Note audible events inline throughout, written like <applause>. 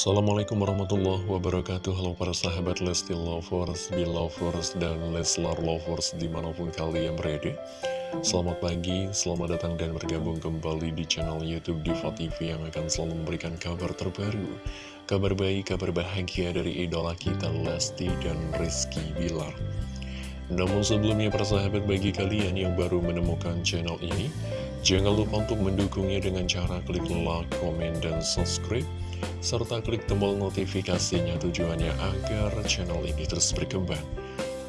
Assalamualaikum warahmatullahi wabarakatuh. Halo para sahabat Lesti Lovers, Belovers, dan Leslar Lovers di mana pun kalian berada. Selamat pagi, selamat datang dan bergabung kembali di channel Youtube Diva TV Yang akan selalu memberikan kabar terbaru Kabar baik, kabar bahagia dari idola kita Lesti dan Rizky Bilar. Namun sebelumnya para sahabat bagi kalian yang baru menemukan channel ini Jangan lupa untuk mendukungnya dengan cara klik like, komen, dan subscribe serta klik tombol notifikasinya tujuannya agar channel ini terus berkembang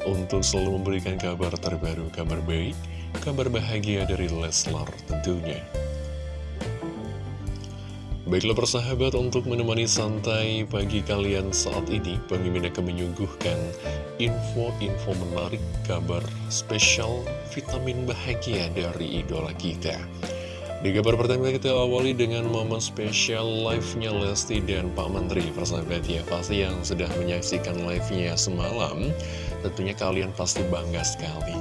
untuk selalu memberikan kabar terbaru, kabar baik, kabar bahagia dari Leslar tentunya. Baiklah persahabat untuk menemani santai pagi kalian saat ini Pemimpin akan menyuguhkan info-info menarik kabar spesial vitamin bahagia dari idola kita di kabar pertama kita awali dengan momen spesial live-nya Lesti dan Pak Menteri. Persahabat ya, pasti yang sudah menyaksikan live-nya semalam Tentunya kalian pasti bangga sekali.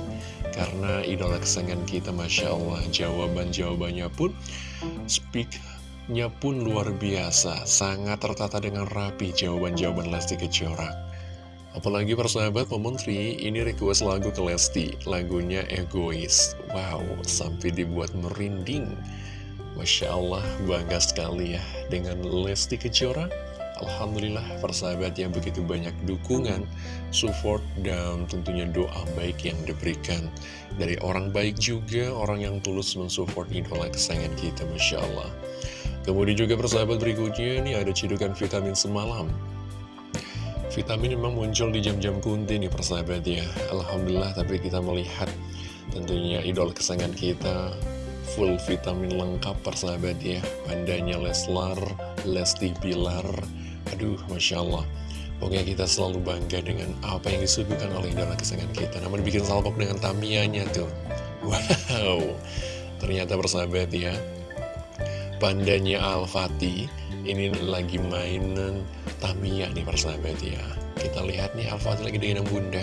Karena idola kesayangan kita Masya Allah Jawaban-jawabannya pun Speak-nya pun luar biasa. Sangat tertata dengan rapi jawaban-jawaban Lesti Kejora Apalagi persahabat Pak Menteri, ini request lagu ke Lesti, lagunya Egois. Wow, sampai dibuat merinding. Masya Allah, bangga sekali ya dengan Lesti Kejora. Alhamdulillah persahabat yang begitu banyak dukungan, support, dan tentunya doa baik yang diberikan. Dari orang baik juga, orang yang tulus mensupport idola kesayangan kita, Masya Allah. Kemudian juga persahabat berikutnya, ini ada cidukan vitamin semalam. Vitamin memang muncul di jam-jam kunti nih persahabat ya. Alhamdulillah tapi kita melihat tentunya idol kesayangan kita Full vitamin lengkap persahabat ya. Pandanya Leslar, Lesti Bilar. Aduh Masya Allah. Pokoknya kita selalu bangga dengan apa yang disuguhkan oleh idola kesayangan kita. Namun bikin salpok dengan Tamianya tuh. Wow. Ternyata persahabat ya Pandanya Al-Fatih ini lagi mainan Tamiya nih persahabat ya. Kita lihat nih Alfa lagi dengan bunda.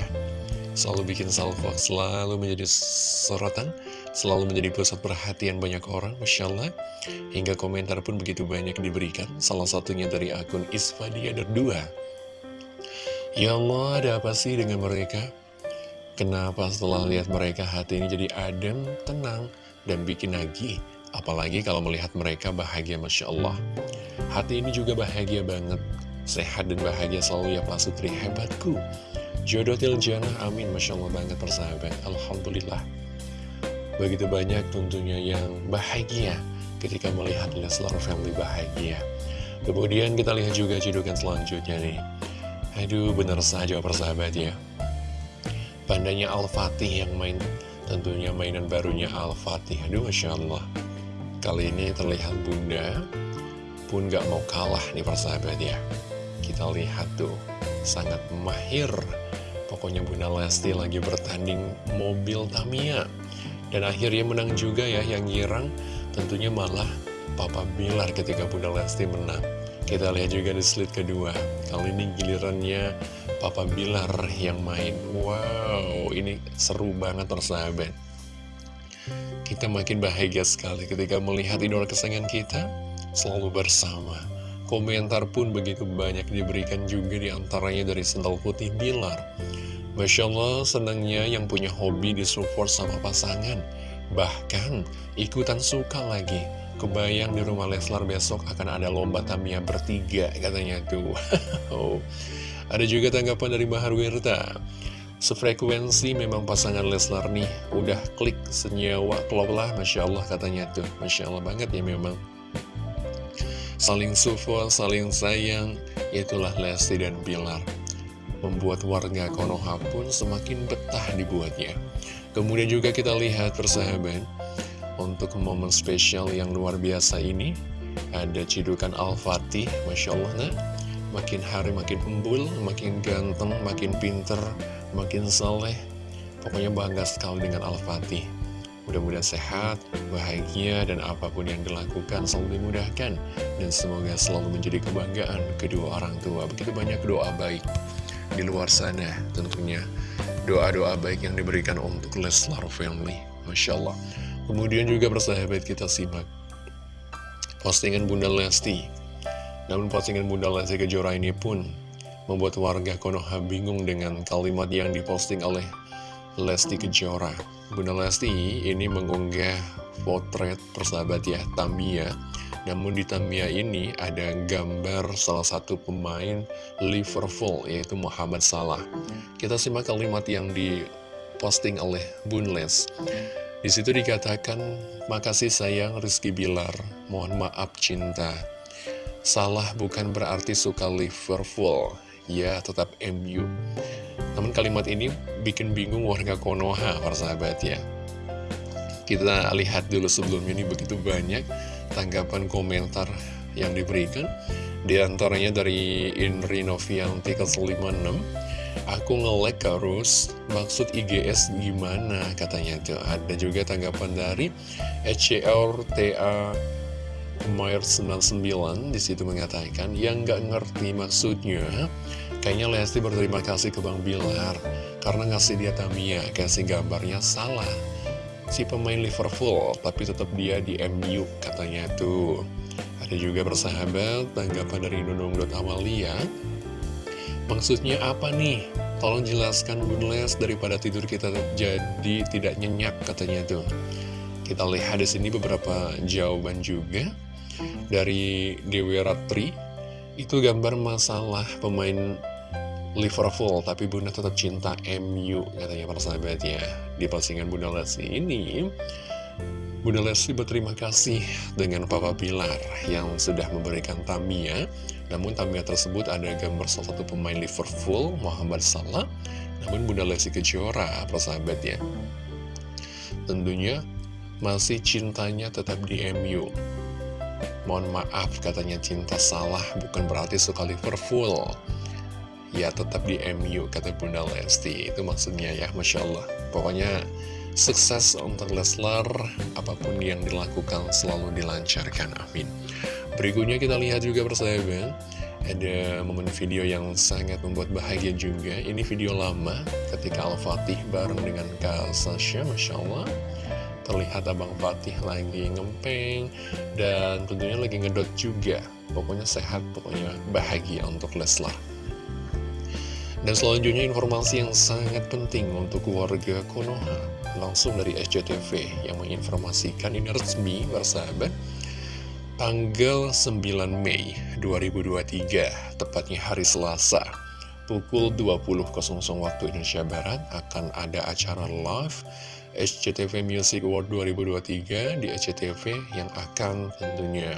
Selalu bikin salvo, selalu menjadi sorotan Selalu menjadi pusat perhatian banyak orang Masya Allah. Hingga komentar pun begitu banyak diberikan Salah satunya dari akun Isfadiader 2 Ya Allah ada apa sih dengan mereka? Kenapa setelah lihat mereka hati ini jadi adem, tenang, dan bikin lagi Apalagi kalau melihat mereka bahagia Masya Allah. Hati ini juga bahagia banget. Sehat dan bahagia selalu ya Pak Sutri. Hebatku. Jodoh Tiljana amin. Masya Allah banget persahabat. Alhamdulillah. Begitu banyak tentunya yang bahagia Ketika melihat Leslar Family bahagia. Kemudian kita lihat juga cedukan selanjutnya nih. Aduh bener saja persahabat ya. Pandanya Al-Fatih yang main Tentunya mainan barunya Al-Fatih. Aduh Masya Allah Kali ini terlihat bunda. Pun gak mau kalah nih persahabat ya. Kita lihat tuh, sangat mahir. Pokoknya Bunda Lesti lagi bertanding mobil Tamiya. Dan akhirnya menang juga ya yang girang Tentunya malah Papa Bilar ketika Bunda Lesti menang. Kita lihat juga di slide kedua. Kali ini gilirannya Papa Bilar yang main. Wow, ini seru banget persahabat kita makin bahagia sekali ketika melihat idola kesayangan kita selalu bersama. Komentar pun begitu banyak diberikan juga di antaranya dari Sendal Putih Bilar. Masya Allah senangnya yang punya hobi disupport sama pasangan. Bahkan ikutan suka lagi. Kebayang di rumah Leslar besok akan ada lomba Tamiya bertiga katanya tuh. <laughs> ada juga tanggapan dari Bahar Wirta. Sefrekuensi memang pasangan Leslar nih. Udah klik senyawa klop lah Masya Allah katanya tuh. Masya Allah banget ya memang. Saling support, saling sayang Itulah Lesti dan Bilar. Membuat warga Konoha pun semakin betah dibuatnya. Kemudian juga kita lihat persahabat Untuk momen spesial yang luar biasa ini Ada cidukan Al-Fatih Masya Allah nah Makin hari makin embul, makin ganteng, makin pinter makin soleh Pokoknya bangga sekali dengan Al-Fatih. Mudah-mudahan sehat, bahagia, dan apa pun yang dilakukan selalu dimudahkan. Dan semoga selalu menjadi kebanggaan kedua orang tua. Begitu banyak doa baik di luar sana tentunya. Doa-doa baik yang diberikan untuk Leslar Family. Masya Allah. Kemudian juga persahabat kita simak Postingan Bunda Lesti Namun postingan Bunda Lesti Kejora ini pun membuat warga Konoha bingung dengan kalimat yang diposting oleh Lesti Kejora. Bunda Lesti ini mengunggah potret persahabat ya, Tamiya. Namun di Tamiya ini ada gambar salah satu pemain Liverpool, yaitu Muhammad Salah. Kita simak kalimat yang diposting oleh Bun Les. Di situ dikatakan, makasih sayang Rizky Bilar, mohon maaf cinta. Salah bukan berarti suka Liverpool, ya tetap MU. Namun kalimat ini bikin bingung warga Konoha, para sahabat ya. Kita lihat dulu sebelumnya ini begitu banyak tanggapan komentar yang diberikan. Di antaranya dari Inri Novianti ke 56 aku nge-lag maksud IGS gimana katanya tuh ada juga tanggapan dari HCRTA Mayer 99 di situ mengatakan, yang nggak ngerti maksudnya, kayaknya Lesti berterima kasih ke Bang Bilar, karena ngasih dia Tamiya, kasih gambarnya salah. Si pemain Liverpool, tapi tetap dia di MU katanya tuh. Ada juga bersahabat, tanggapan dari Nunung Amalia Maksudnya apa nih? Tolong jelaskan Bun Les daripada tidur kita jadi tidak nyenyak katanya tuh. Kita lihat di sini beberapa jawaban juga dari Dewi Ratri. Itu gambar masalah pemain Liverpool tapi Bunda tetap cinta MU katanya para sahabat ya. Di postingan Bunda Lesti ini Bunda Lesti berterima kasih dengan Papa Pilar yang sudah memberikan Tamiya. Namun Tamiya tersebut ada gambar salah satu pemain Liverpool Muhammad Salah. Namun Bunda Lesti Kejora para sahabat ya. Tentunya masih cintanya tetap di MU Mohon maaf katanya cinta salah bukan berarti suka Liverpool. Ya tetap di MU kata Bunda Lesti. Itu maksudnya ya Masya Allah. Pokoknya sukses untuk Leslar Apa pun yang dilakukan selalu dilancarkan Amin. Berikutnya kita lihat juga persahabat Ada momen video yang sangat membuat bahagia juga. Ini video lama ketika Al-Fatih bareng dengan Kak Sasha Masya Allah terlihat Abang Fatih lagi ngempeng dan tentunya lagi ngedot juga. Pokoknya sehat pokoknya bahagia untuk Leslar. Dan selanjutnya informasi yang sangat penting untuk warga Konoha langsung dari SCTV yang menginformasikan ini resmi bersahabat. Tanggal 9 Mei 2023 tepatnya hari Selasa pukul 20.00 waktu Indonesia Barat akan ada acara live SCTV Music Award 2023 di SCTV yang akan tentunya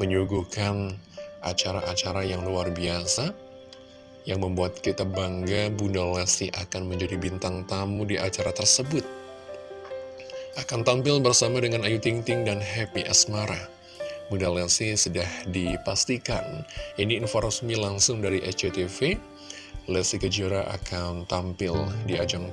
menyuguhkan acara-acara yang luar biasa yang membuat kita bangga Bunda Lesti akan menjadi bintang tamu di acara tersebut. Akan tampil bersama dengan Ayu Ting Ting dan Happy Asmara. Bunda Lesti sudah dipastikan. Ini info resmi langsung dari SCTV Lesti Kejora akan tampil di ajang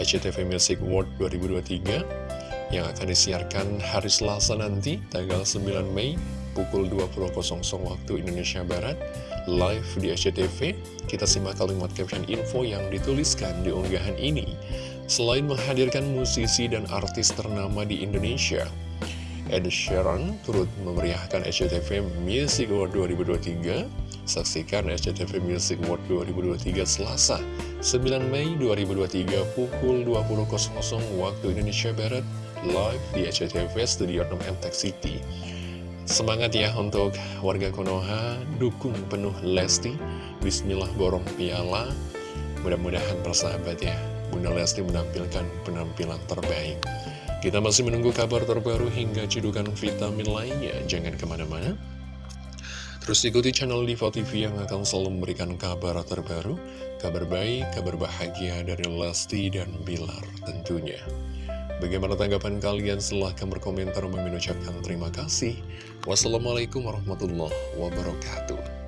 SCTV Music World 2023 yang akan disiarkan hari Selasa nanti tanggal 9 Mei pukul 20.00 waktu Indonesia Barat live di SCTV kita simak kalimat caption info yang dituliskan di unggahan ini. Selain menghadirkan musisi dan artis ternama di Indonesia Ed Sheeran turut memeriahkan SCTV Music World 2023 Saksikan SCTV Music World 2023 Selasa 9 Mei 2023 pukul 20.00 waktu Indonesia Barat live di SCTV Studio 6 MTech City. Semangat ya untuk warga Konoha, dukung penuh Lesti, Bismillah borong piala. Mudah-mudahan persahabat ya, Bunda Lesti menampilkan penampilan terbaik. Kita masih menunggu kabar terbaru hingga cedukan vitamin lainnya. Jangan ke mana-mana. Terus ikuti channel Diva TV yang akan selalu memberikan kabar terbaru, kabar baik, kabar bahagia dari Lesti dan Bilar tentunya. Bagaimana tanggapan kalian? Silahkan berkomentar mengucapkan terima kasih. Wassalamualaikum warahmatullahi wabarakatuh.